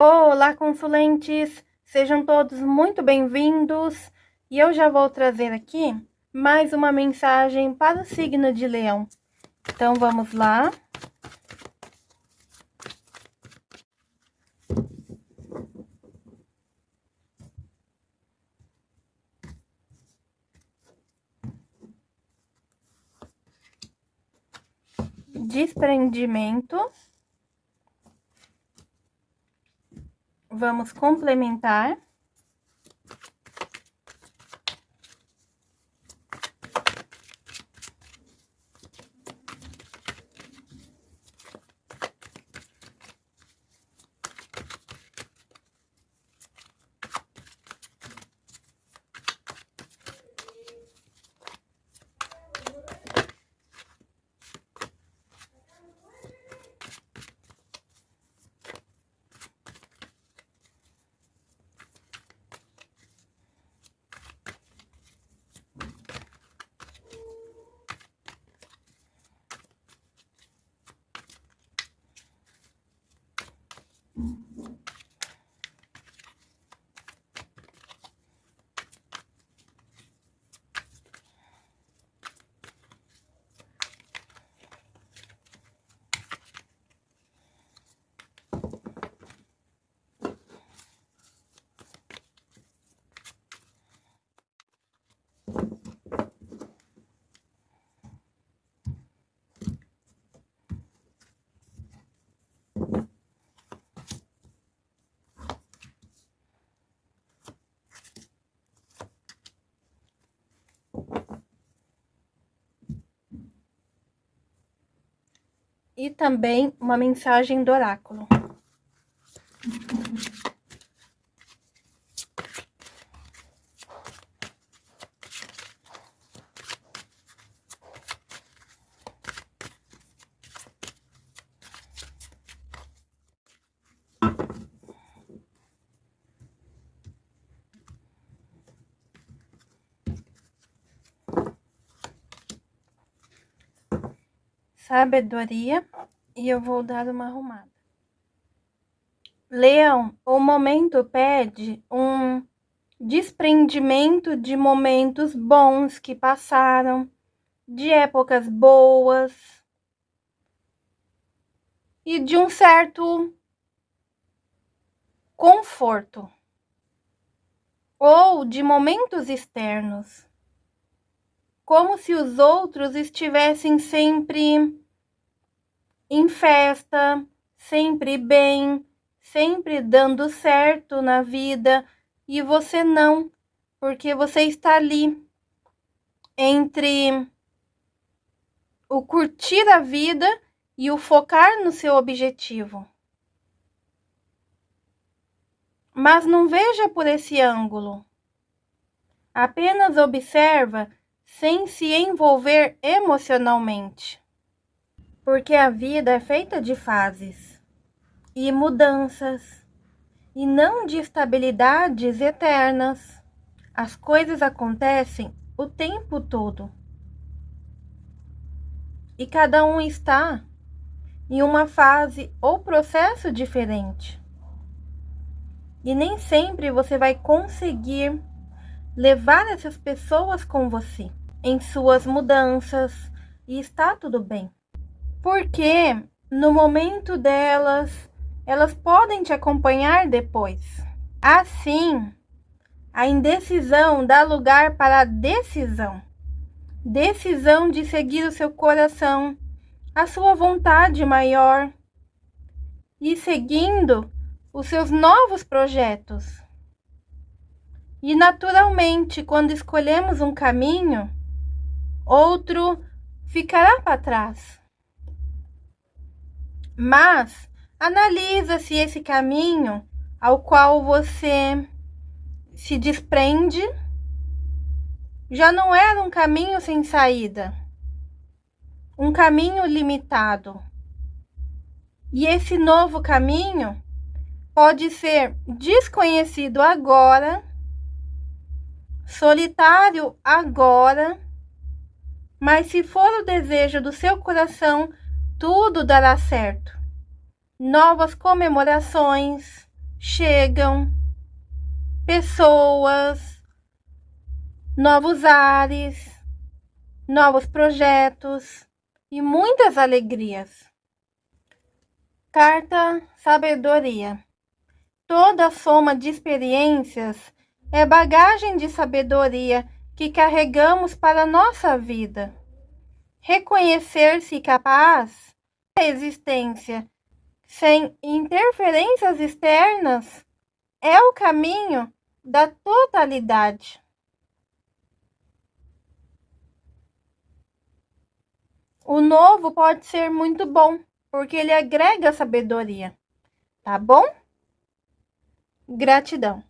Olá, consulentes! Sejam todos muito bem-vindos e eu já vou trazer aqui mais uma mensagem para o signo de Leão. Então, vamos lá. Desprendimento. Vamos complementar. E também uma mensagem do oráculo. Sabedoria e eu vou dar uma arrumada. Leão, o momento pede um desprendimento de momentos bons que passaram, de épocas boas e de um certo conforto ou de momentos externos como se os outros estivessem sempre em festa, sempre bem, sempre dando certo na vida e você não, porque você está ali entre o curtir a vida e o focar no seu objetivo. Mas não veja por esse ângulo. Apenas observa sem se envolver emocionalmente. Porque a vida é feita de fases e mudanças, e não de estabilidades eternas. As coisas acontecem o tempo todo. E cada um está em uma fase ou processo diferente. E nem sempre você vai conseguir levar essas pessoas com você em suas mudanças e está tudo bem. Porque no momento delas, elas podem te acompanhar depois. Assim, a indecisão dá lugar para a decisão. Decisão de seguir o seu coração, a sua vontade maior e seguindo os seus novos projetos. E naturalmente, quando escolhemos um caminho, outro ficará para trás. Mas analisa se esse caminho ao qual você se desprende já não era um caminho sem saída, um caminho limitado. E esse novo caminho pode ser desconhecido agora, solitário agora mas se for o desejo do seu coração, tudo dará certo. Novas comemorações, chegam pessoas, novos ares, novos projetos e muitas alegrias. Carta Sabedoria. Toda soma de experiências é bagagem de sabedoria que carregamos para nossa vida. Reconhecer-se capaz da existência sem interferências externas é o caminho da totalidade. O novo pode ser muito bom, porque ele agrega sabedoria. Tá bom? Gratidão.